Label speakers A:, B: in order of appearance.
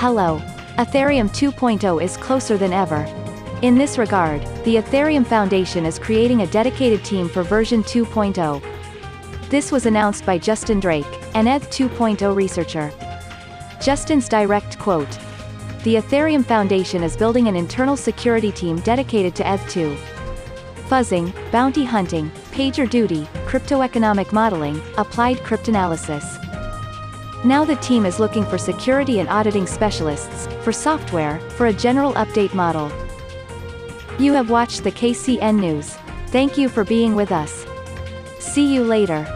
A: Hello. Ethereum 2.0 is closer than ever. In this regard, the Ethereum Foundation is creating a dedicated team for version 2.0. This was announced by Justin Drake, an ETH 2.0 researcher. Justin's direct quote. The Ethereum Foundation is building an internal security team dedicated to ETH2. Fuzzing, bounty hunting, pager duty, crypto economic modeling, applied cryptanalysis. Now the team is looking for security and auditing specialists, for software, for a general update model. You have watched the KCN News. Thank you for being with us. See you later.